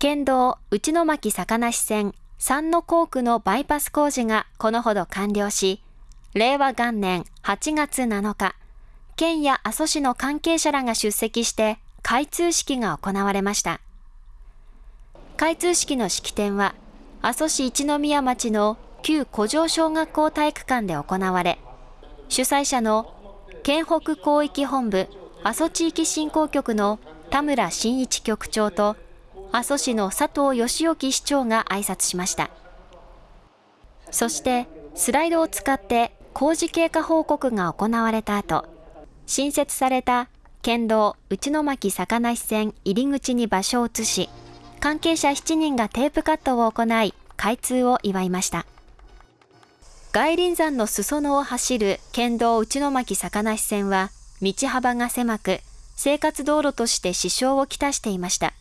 県道内野巻坂梨線三の校区のバイパス工事がこのほど完了し、令和元年8月7日、県や阿蘇市の関係者らが出席して開通式が行われました。開通式の式典は、阿蘇市一宮町の旧古城小学校体育館で行われ、主催者の県北広域本部阿蘇地域振興局の田村真一局長と阿蘇市の佐藤義興市長が挨拶しました。そしてスライドを使って工事経過報告が行われた後、新設された県道内野巻坂梨線入り口に場所を移し、関係者7人がテープカットを行い、開通を祝いました。外輪山の裾野を走る県道内野巻坂梨線は、道幅が狭く、生活道路として支障をきたしていました。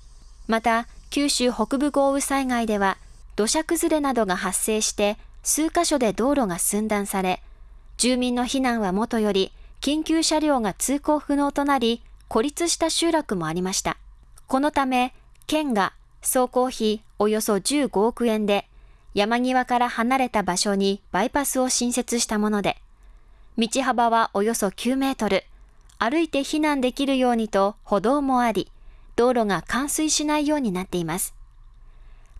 また、九州北部豪雨災害では、土砂崩れなどが発生して、数カ所で道路が寸断され、住民の避難はもとより、緊急車両が通行不能となり、孤立した集落もありました。このため、県が総工費およそ15億円で、山際から離れた場所にバイパスを新設したもので、道幅はおよそ9メートル、歩いて避難できるようにと歩道もあり、道路が冠水しないようになっています。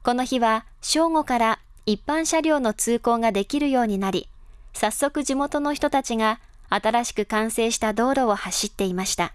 この日は正午から一般車両の通行ができるようになり、早速地元の人たちが新しく完成した道路を走っていました。